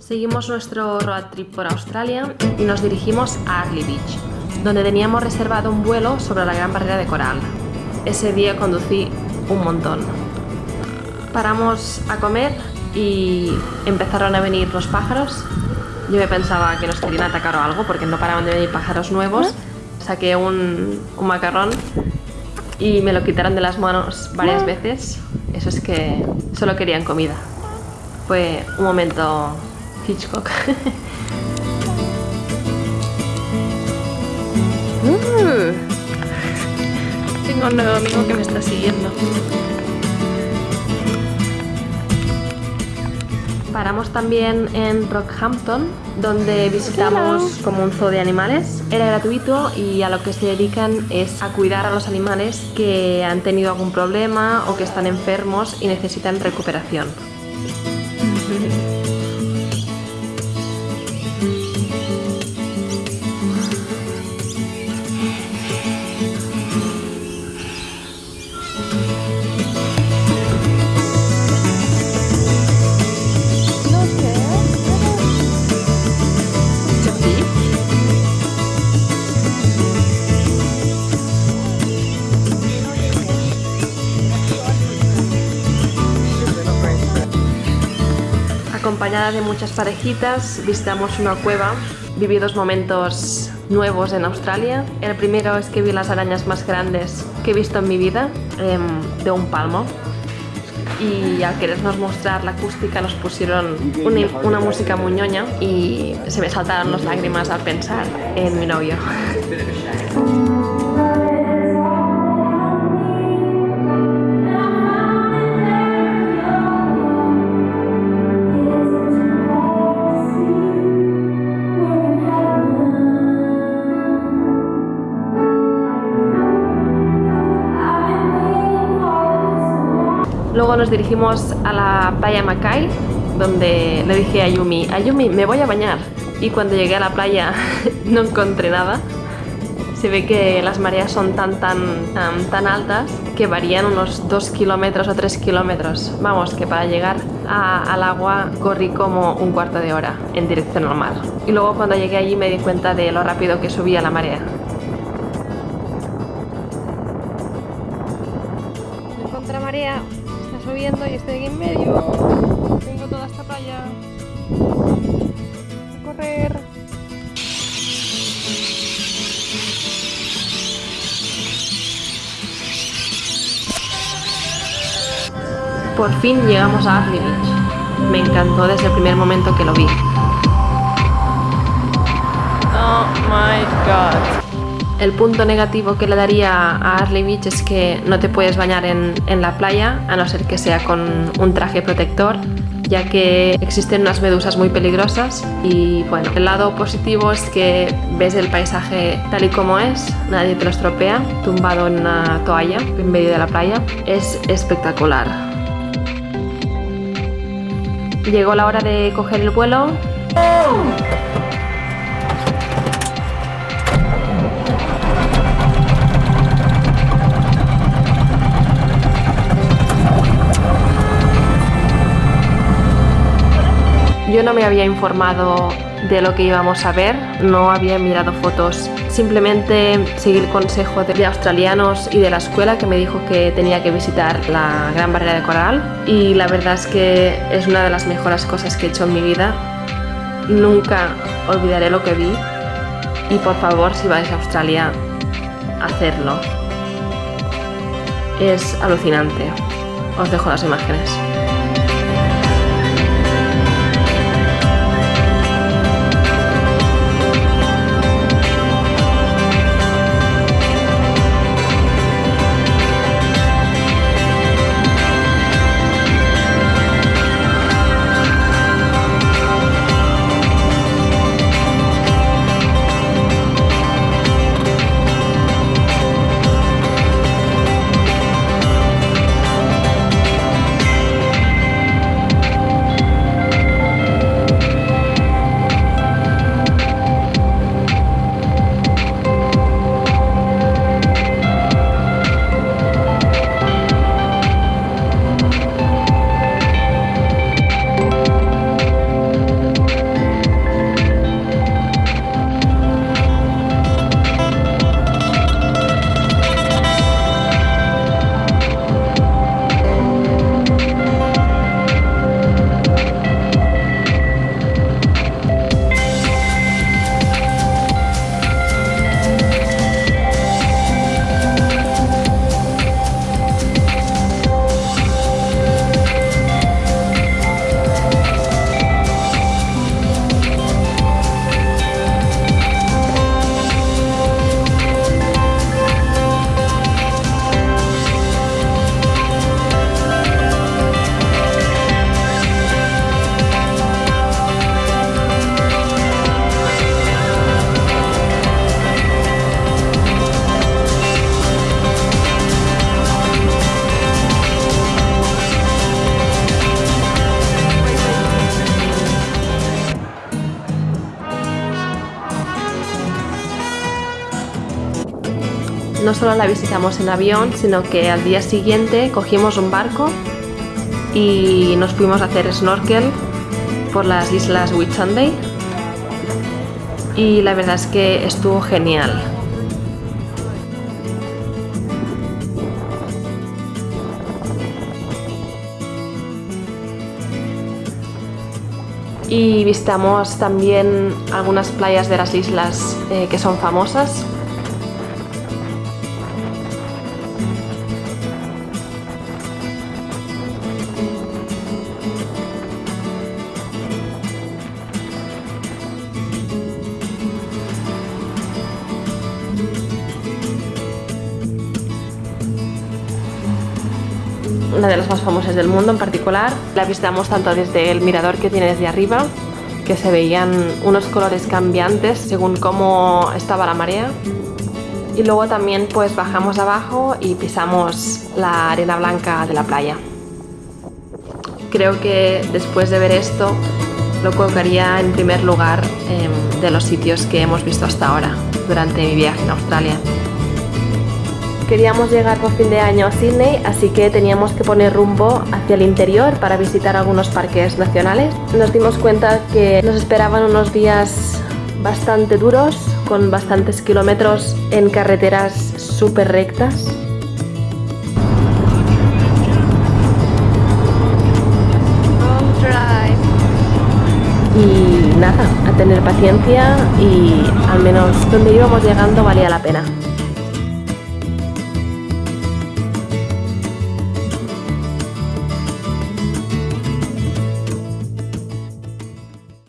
Seguimos nuestro road trip por Australia y nos dirigimos a Arley Beach, donde teníamos reservado un vuelo sobre la Gran Barrera de Coral. Ese día conducí un montón. Paramos a comer y empezaron a venir los pájaros. Yo me pensaba que nos querían atacar o algo porque no paraban de venir pájaros nuevos. Saqué un, un macarrón y me lo quitaron de las manos varias veces. Eso es que solo querían comida. Fue un momento Hitchcock. Uh. tengo un nuevo amigo que me está siguiendo. Paramos también en Rockhampton, donde visitamos como un zoo de animales. Era gratuito y a lo que se dedican es a cuidar a los animales que han tenido algún problema o que están enfermos y necesitan recuperación. Acompañada de muchas parejitas, visitamos una cueva, viví dos momentos nuevos en Australia. El primero es que vi las arañas más grandes que he visto en mi vida, em, de un palmo. Y al querernos mostrar la acústica nos pusieron una, una música muy ñoña y se me saltaron las lágrimas al pensar en mi novio. Luego nos dirigimos a la playa Mackay, donde le dije a Yumi, Ayumi, me voy a bañar. Y cuando llegué a la playa no encontré nada. Se ve que las mareas son tan, tan, tan altas que varían unos 2 kilómetros o 3 kilómetros. Vamos, que para llegar al agua corrí como un cuarto de hora en dirección al mar. Y luego cuando llegué allí me di cuenta de lo rápido que subía la marea. Contra marea subiendo y estoy aquí en medio. Tengo toda esta playa. A correr. Por fin llegamos a Arley Beach. Me encantó desde el primer momento que lo vi. Oh my god. El punto negativo que le daría a Arley Beach es que no te puedes bañar en, en, la playa a no ser que sea con un traje protector ya que existen unas medusas muy peligrosas y bueno, el lado positivo es que ves el paisaje tal y como es, nadie te lo estropea, tumbado en una toalla en medio de la playa, es espectacular. Llegó la hora de coger el vuelo. Yo no me había informado de lo que íbamos a ver, no había mirado fotos, simplemente seguí el consejo de australianos y de la escuela que me dijo que tenía que visitar la Gran Barrera de Coral y la verdad es que es una de las mejores cosas que he hecho en mi vida. Nunca olvidaré lo que vi y por favor si vais a Australia, hacerlo. Es alucinante. Os dejo las imágenes. No solo la visitamos en avión, sino que al día siguiente cogimos un barco y nos fuimos a hacer snorkel por las islas Whitsunday y la verdad es que estuvo genial. y visitamos también algunas playas de las islas eh, que son famosas. Una de las más famosas del mundo en particular. La visitamos tanto desde el mirador que tiene desde arriba, que se veían unos colores cambiantes según cómo estaba la marea. Y luego también pues bajamos abajo y pisamos la arena blanca de la playa. Creo que después de ver esto lo colocaría en primer lugar em, de los sitios que hemos visto hasta ahora durante mi viaje en Australia. Queríamos llegar por fin de año a Sydney, así que teníamos que poner rumbo hacia el interior para visitar algunos parques nacionales. Nos dimos cuenta que nos esperaban unos días bastante duros, con bastantes kilómetros en carreteras súper rectas. Y nada, a tener paciencia y al menos donde íbamos llegando valía la pena.